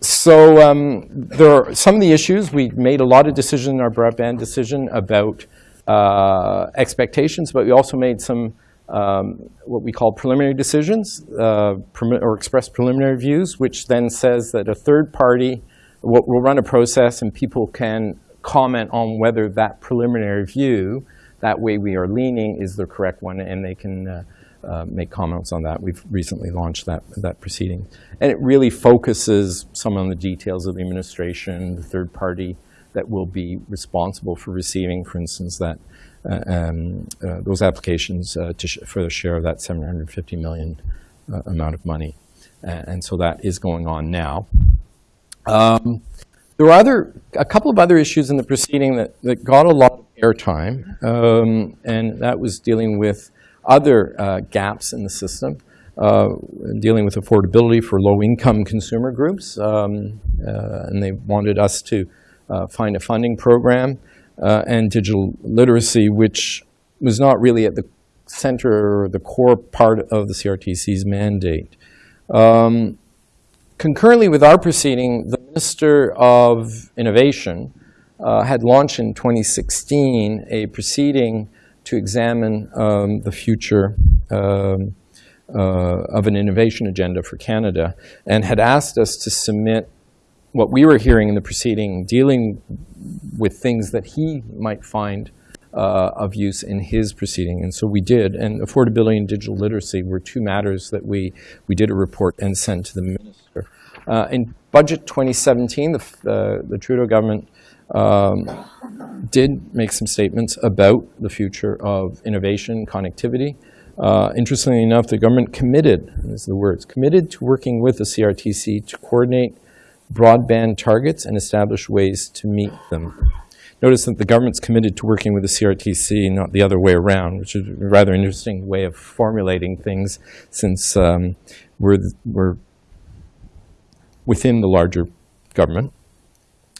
so um, there are some of the issues. We made a lot of decisions in our broadband decision about uh, expectations, but we also made some um, what we call preliminary decisions uh, or express preliminary views, which then says that a third party will, will, run a process and people can comment on whether that preliminary view, that way we are leaning, is the correct one, and they can uh, uh, make comments on that. We've recently launched that, that proceeding. And it really focuses some on the details of the administration, the third party that will be responsible for receiving, for instance, that um, uh, those applications uh, for the share of that 750 million amount of money. and so that is going on now. Um, there were other, a couple of other issues in the proceeding that, that got a lot of airtime, um, and that was dealing with other uh, gaps in the system, uh, dealing with affordability for low-income consumer groups, um, uh, and they wanted us to find a funding program uh, and digital literacy, which was not really at the center or the core part of the CRTC's mandate. Um, concurrently with our proceeding, the Minister of Innovation uh, had launched in 2016 a proceeding to examine um, the future um, uh, of an innovation agenda for Canada and had asked us to submit what we were hearing in the proceeding dealing with things that he might find uh, of use in his proceeding. And so we did. And affordability and digital literacy were two matters that we, we did a report and sent to the minister. Uh, in budget 2017, the, uh, the Trudeau government um, did make some statements about the future of innovation, connectivity. Uh, interestingly enough, the government committed, these are the words, committed to working with the CRTC to coordinate broadband targets and establish ways to meet them. Notice that the government's committed to working with the CRTC, not the other way around, which is a rather interesting way of formulating things since um, we're, we're within the larger government.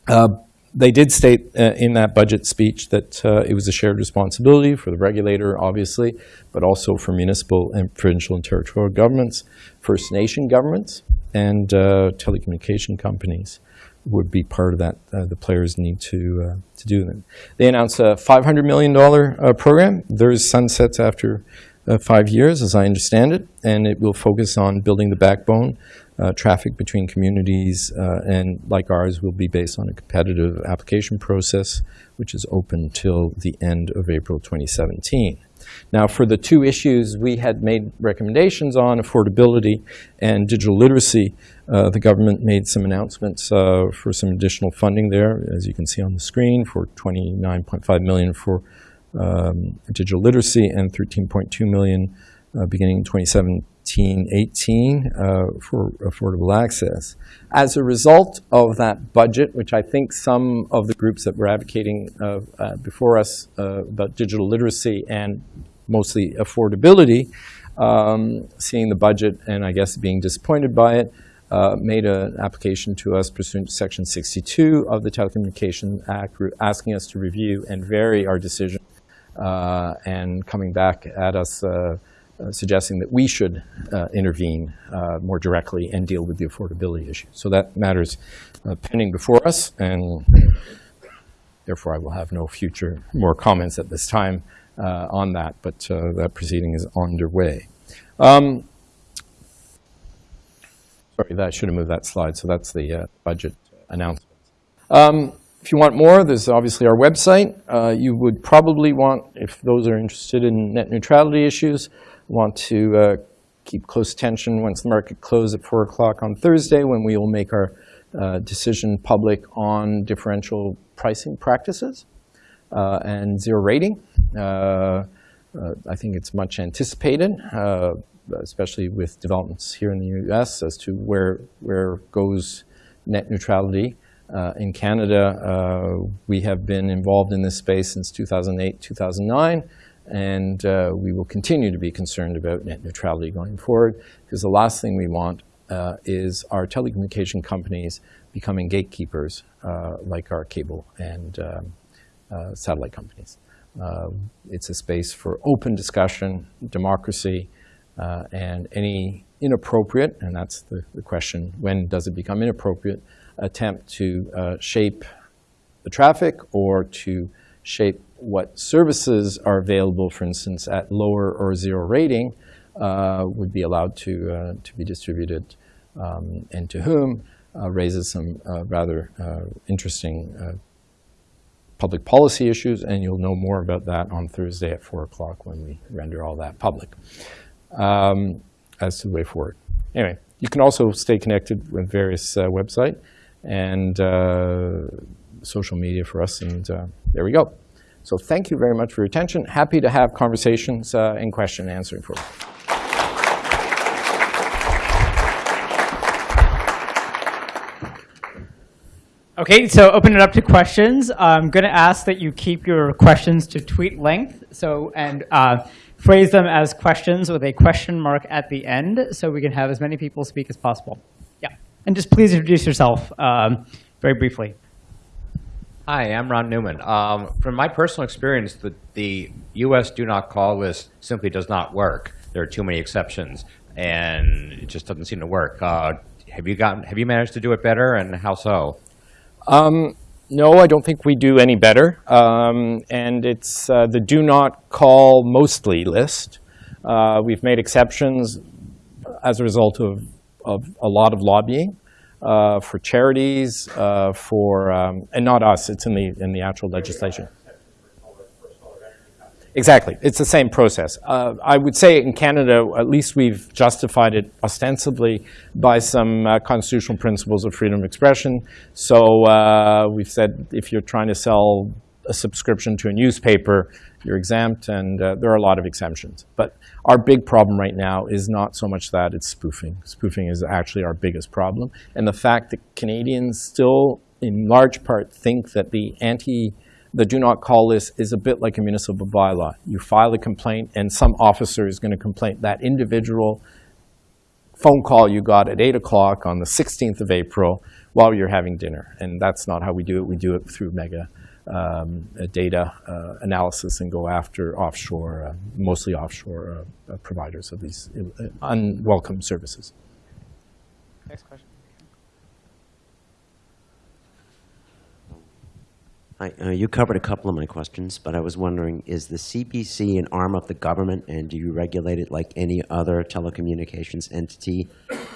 Uh, they did state uh, in that budget speech that uh, it was a shared responsibility for the regulator, obviously, but also for municipal and provincial and territorial governments, First Nation governments, and uh, telecommunication companies would be part of that. Uh, the players need to uh, to do them. They announced a $500 million uh, program. There's sunsets after five years, as I understand it, and it will focus on building the backbone uh, traffic between communities uh, and like ours will be based on a competitive application process which is open till the end of April 2017. Now, for the two issues we had made recommendations on, affordability and digital literacy, uh, the government made some announcements uh, for some additional funding there, as you can see on the screen, for 29.5 million for um, digital literacy and 13.2 million uh, beginning 27 1518 uh, for affordable access. As a result of that budget, which I think some of the groups that were advocating uh, uh, before us uh, about digital literacy and mostly affordability, um, seeing the budget and I guess being disappointed by it, uh, made an application to us pursuant to Section 62 of the Telecommunication Act, asking us to review and vary our decision uh, and coming back at us suggesting that we should uh, intervene uh, more directly and deal with the affordability issue. So that matters uh, pending before us, and therefore I will have no future more comments at this time uh, on that, but uh, that proceeding is underway. Um, sorry, that I should have moved that slide. So that's the budget announcement. Um, if you want more, there's obviously our website. you would probably want, if those are interested in net neutrality issues, want to uh, keep close attention once the market closes at 4 o'clock on Thursday when we will make our uh, decision public on differential pricing practices uh, and zero rating. Uh, uh, I think it's much anticipated, especially with developments here in the U.S. as to where, where goes net neutrality. Uh, in Canada, uh, we have been involved in this space since 2008, 2009 and uh, we will continue to be concerned about net neutrality going forward because the last thing we want uh, is our telecommunication companies becoming gatekeepers uh, like our cable and um, uh, satellite companies. Uh, it's a space for open discussion, democracy, uh, and any inappropriate, and that's the, the, question, when does it become inappropriate, attempt to shape the traffic or to shape what services are available, for instance, at lower or zero rating, uh, would be allowed to, uh, to be distributed um, and to whom uh, raises some uh, rather uh, interesting uh, public policy issues, and you'll know more about that on Thursday at 4 o'clock when we render all that public um, as to the way forward. Anyway, you can also stay connected with various website and social media for us, and there we go. So thank you very much for your attention. Happy to have conversations uh, and question and answering for you. Okay, so open it up to questions. I'm going to ask that you keep your questions to tweet length, so and uh, phrase them as questions with a question mark at the end, so we can have as many people speak as possible. Yeah, and just please introduce yourself um, very briefly. Hi, I'm Ron Newman. Um, from my personal experience, the, the U.S. do not call list simply does not work. There are too many exceptions, and it just doesn't seem to work. Uh, have you gotten? Have you managed to do it better, and how so? No, I don't think we do any better. Um, and it's uh, the do not call mostly list. Uh, we've made exceptions as a result of, of a lot of lobbying uh, for charities, uh, for, um, and not us, it's in the, in the actual legislation. Exactly. It's the same process. Uh, I would say in Canada, at least we've justified it ostensibly by some uh, constitutional principles of freedom of expression. So uh, we've said if you're trying to sell a subscription to a newspaper, you're exempt, and uh, there are a lot of exemptions. But our big problem right now is not so much that, it's spoofing. Spoofing is actually our biggest problem. And the fact that Canadians still, in large part, think that the anti the do not call list is a bit like a municipal bylaw. You file a complaint and some officer is going to complain that individual phone call you got at 8 o'clock on the 16th of April while you're having dinner. And that's not how we do it. We do it through mega um, data uh, analysis and go after offshore, uh, mostly offshore uh, providers of these uh, unwelcome services. Next question. Hi, uh, you covered a couple of my questions, but I was wondering, is the CBC an arm of the government, and do you regulate it like any other telecommunications entity?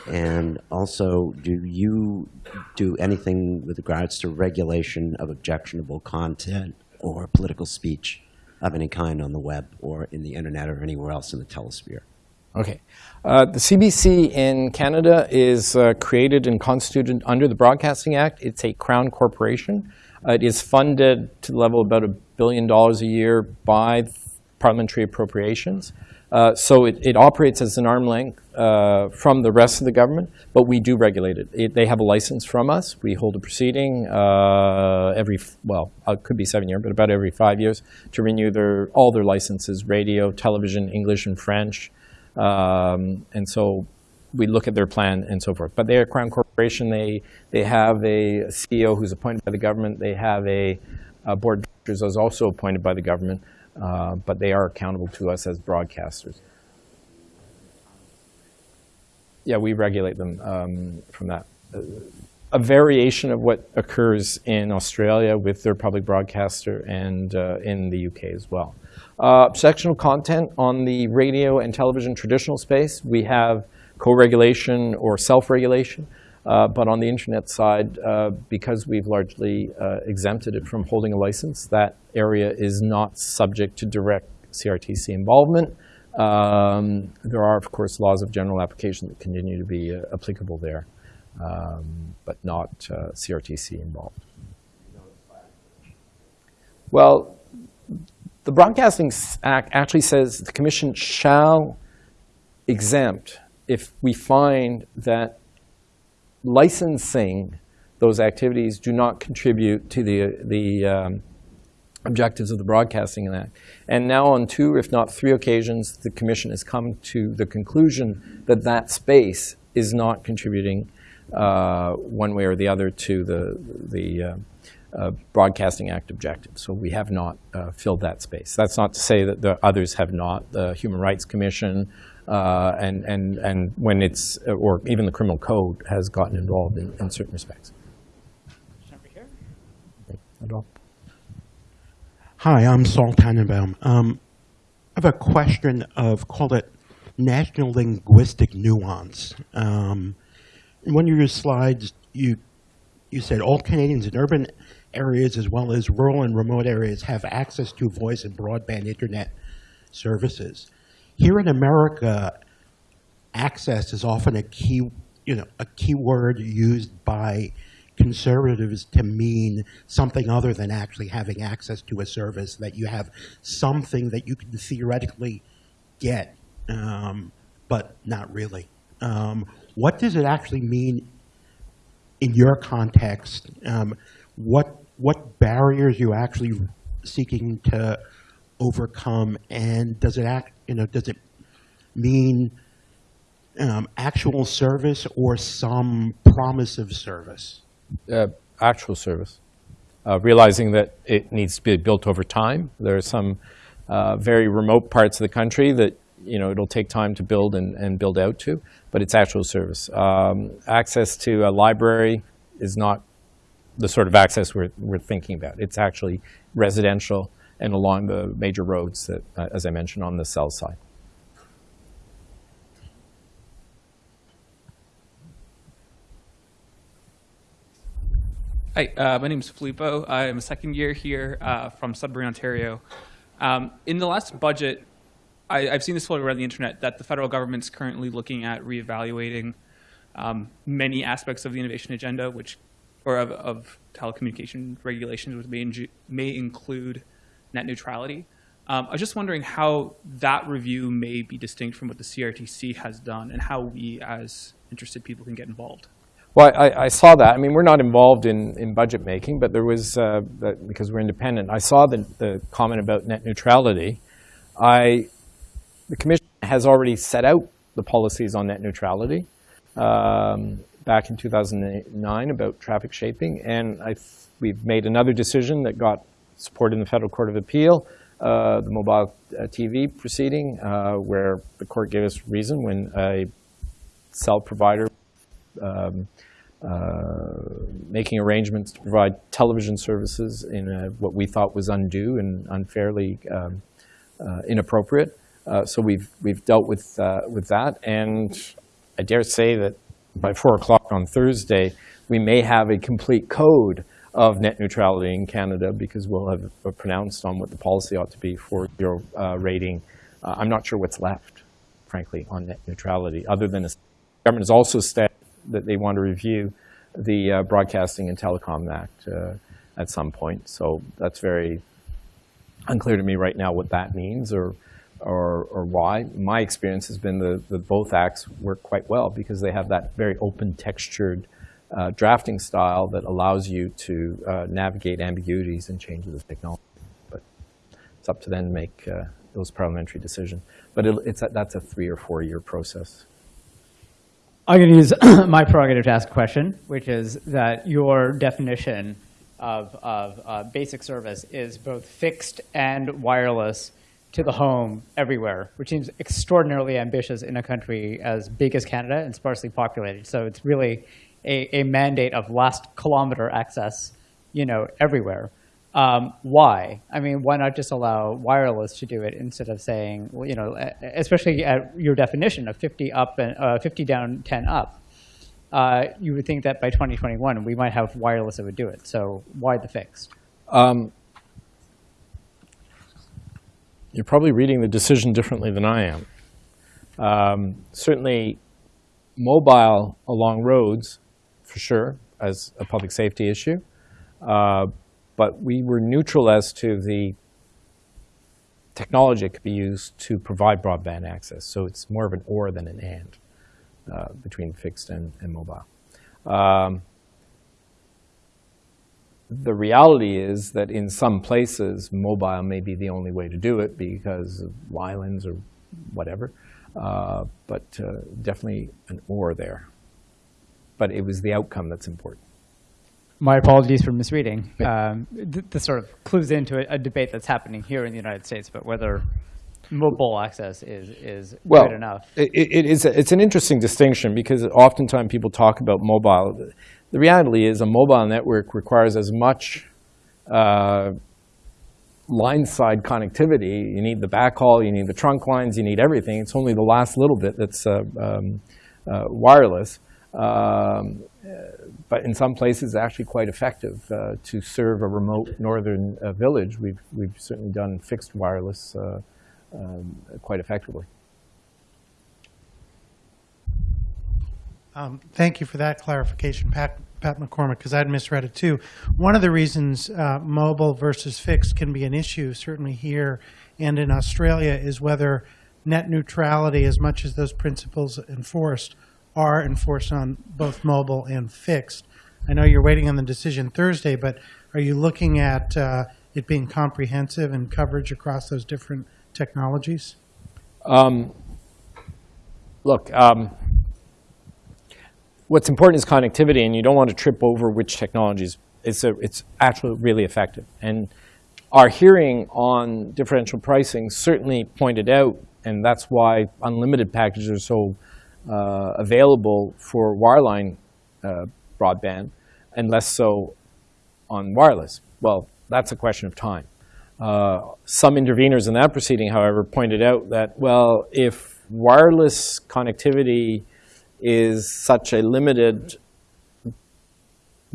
And also, do you do anything with regards to regulation of objectionable content or political speech of any kind on the web or in the internet or anywhere else in the telesphere? Okay. Uh, the CBC in Canada is uh, created and constituted under the Broadcasting Act. It's a crown corporation. Uh, it is funded to the level of about a billion dollars a year by parliamentary appropriations. Uh, so it, it operates as an arm length uh, from the rest of the government, but we do regulate it. it they have a license from us. We hold a proceeding uh, every, well, uh, it could be seven years, but about every five years to renew their, all their licenses, radio, television, English and French. Um, and so we look at their plan and so forth. But they're a Crown Corporation. They, they have a CEO who's appointed by the government. They have a, a board of directors who's also appointed by the government. Uh, but they are accountable to us as broadcasters. Yeah, we regulate them um, from that. A variation of what occurs in Australia with their public broadcaster and uh, in the UK as well. Uh, sectional content on the radio and television traditional space, we have co-regulation or self-regulation. Uh, but on the internet side, uh, because we've largely uh, exempted it from holding a license, that area is not subject to direct CRTC involvement. Um, there are, of course, laws of general application that continue to be uh, applicable there, um, but not uh, CRTC involved. Well, the Broadcasting Act actually says the Commission shall exempt if we find that licensing those activities do not contribute to the, the um, objectives of the Broadcasting Act. And now on two, if not three occasions, the Commission has come to the conclusion that that space is not contributing uh, one way or the other to the, the uh, uh, Broadcasting Act objective. So we have not uh, filled that space. That's not to say that the others have not. The Human Rights Commission uh, and, and, and when it's, or even the criminal code has gotten involved in, in certain respects. Hi, I'm Saul Tannenbaum. Um, I have a question of, call it national linguistic nuance. Um, in one of your slides, you, you said all Canadians in urban areas as well as rural and remote areas have access to voice and broadband internet services. Here in America, access is often a key, you know, a key word used by conservatives to mean something other than actually having access to a service, that you have something that you can theoretically get, um, but not really. Um, what does it actually mean in your context? Um, what, what barriers you actually seeking to overcome, and does it act, you know, does it mean um, actual service or some promise of service? Uh, actual service. uh, realizing that it needs to be built over time. There are some uh, very remote parts of the country that you know it'll take time to build and, and build out to, but it's actual service. Um, access to a library is not the sort of access we're, we're thinking about. It's actually residential and along the major roads that, uh, as I mentioned, on the south side. Hi, uh, my name is Filippo. I'm a second year here uh, from Sudbury, Ontario. Um, in the last budget, I, I've seen this floated around the internet that the federal government's currently looking at reevaluating um, many aspects of the innovation agenda, which or of, of telecommunication regulations, which may, may include net neutrality. Um, I was just wondering how that review may be distinct from what the CRTC has done, and how we, as interested people, can get involved. Well, I, I saw that. I mean, we're not involved in, in budget making, but there was, uh, because we're independent, I saw the, the comment about net neutrality. I, the commission has already set out the policies on net neutrality um, back in 2009 about traffic shaping, and I, we've made another decision that got support in the Federal Court of Appeal, uh, the mobile uh, TV proceeding, uh, where the court gave us reason when a cell provider um, uh, making arrangements to provide television services in a, what we thought was undue and unfairly um, inappropriate. So we've we've dealt with with that, and I dare say that by four o'clock on Thursday, we may have a complete code of net neutrality in Canada because we'll have pronounced on what the policy ought to be for zero uh, rating. Uh, I'm not sure what's left, frankly, on net neutrality, other than the government has also said that they want to review the uh, Broadcasting and Telecom Act uh, at some point. So that's very unclear to me right now what that means or, or, or why. My experience has been that the both acts work quite well because they have that very open textured uh, drafting style that allows you to uh, navigate ambiguities and changes of technology. But it's up to them to make uh, those parliamentary decisions. But it, it's a, that's a three or four year process. I'm going to use my prerogative to ask a question, which is that your definition of, of uh, basic service is both fixed and wireless to the home everywhere, which seems extraordinarily ambitious in a country as big as Canada and sparsely populated. So it's really a, a mandate of last kilometer access, you know, everywhere. Um, why? I mean, why not just allow wireless to do it instead of saying, you know, especially at your definition of 50 up and uh, 50 down, 10 up. Uh, you would think that by 2021 we might have wireless that would do it. So why the fix? Um, you're probably reading the decision differently than I am. Um, certainly, mobile along roads, for sure, as a public safety issue. Uh, but we were neutral as to the technology that could be used to provide broadband access. So it's more of an or than an and uh, between fixed and, and mobile. Um, the reality is that in some places, mobile may be the only way to do it because of islands or whatever, uh, but uh, definitely an or there. But it was the outcome that's important. My apologies for misreading. Um, th- this sort of clues into a, a debate that's happening here in the United States about whether mobile access is, is well, good enough. It, it is a, it's an interesting distinction because oftentimes people talk about mobile. The reality is a mobile network requires as much uh, line side connectivity. You need the backhaul, you need the trunk lines, you need everything. It's only the last little bit that's uh, um, uh, wireless. Um, but in some places, actually quite effective uh, to serve a remote northern uh, village. We've, we've certainly done fixed wireless uh, um, quite effectively. Um, Thank you for that clarification, Pat Pat McCormick, because I'd misread it too. One of the reasons uh, mobile versus fixed can be an issue, certainly here and in Australia, is whether net neutrality, as much as those principles enforced, are enforced on both mobile and fixed. I know you're waiting on the decision Thursday, but are you looking at uh, it being comprehensive and coverage across those different technologies? Um, look, um, what's important is connectivity, and you don't want to trip over which technology is it's, a, it's actually really effective. And our hearing on differential pricing certainly pointed out, and that's why unlimited packages are so uh, available for wireline uh, broadband and less so on wireless. Well, that's a question of time. Uh, some interveners in that proceeding, however, pointed out that, well, if wireless connectivity is such a limited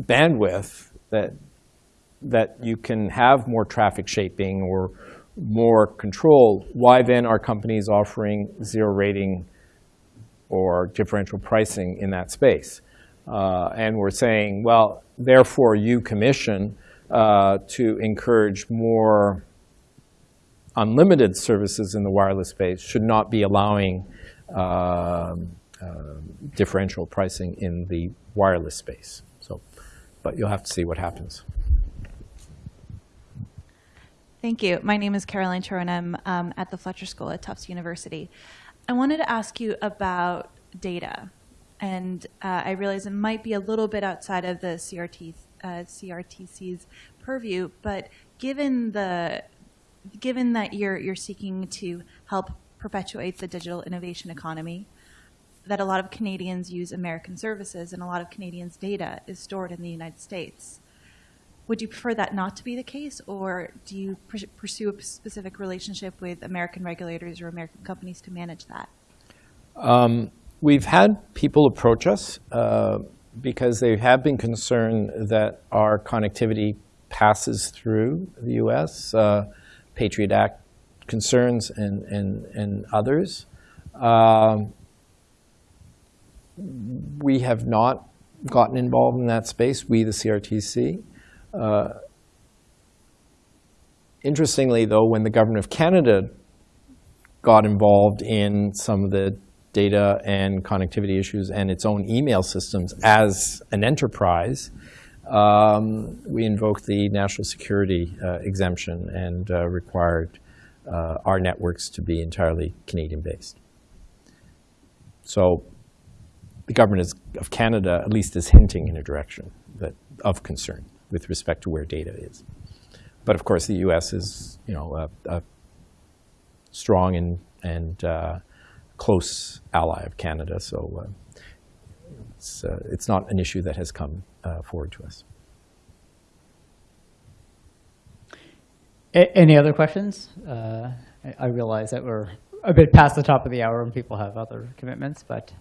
bandwidth that that you can have more traffic shaping or more control, why then are companies offering zero rating or differential pricing in that space? Uh, and we're saying, well, therefore you commission uh, to encourage more unlimited services in the wireless space should not be allowing um, uh, differential pricing in the wireless space. So, but you'll have to see what happens. Thank you. My name is Caroline Turin. I'm um, at the Fletcher School at Tufts University. I wanted to ask you about data. And uh, I realize it might be a little bit outside of the CRT, uh, CRTC's purview, but given the given that you're you're seeking to help perpetuate the digital innovation economy, that a lot of Canadians use American services and a lot of Canadians' data is stored in the United States. Would you prefer that not to be the case, or do you pursue a specific relationship with American regulators or American companies to manage that? Um, we've had people approach us uh, because they have been concerned that our connectivity passes through the U.S. Uh, Patriot Act concerns and, and, and others. Um, we have not gotten involved in that space, we, the CRTC. Uh, interestingly, though, when the Government of Canada got involved in some of the data and connectivity issues and its own email systems as an enterprise, um, we invoked the national security uh, exemption and uh, required uh, our networks to be entirely Canadian-based. So the government is, of Canada at least is hinting in a direction that, of concern with respect to where data is. But of course, the U.S. is, you know, a, a strong and, and uh, close ally of Canada, so uh, it's, uh, it's not an issue that has come uh, forward to us. A any other questions? Uh, I, I realize that we're a bit past the top of the hour and people have other commitments, but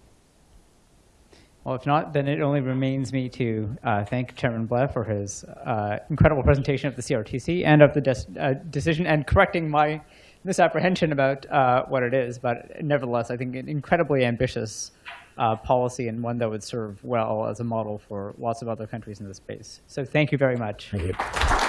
well, if not, then it only remains me to uh, thank Chairman Blais for his uh, incredible presentation of the CRTC and of the uh, decision and correcting my misapprehension about uh, what it is. But nevertheless, I think an incredibly ambitious uh, policy and one that would serve well as a model for lots of other countries in this space. So thank you very much. Thank you.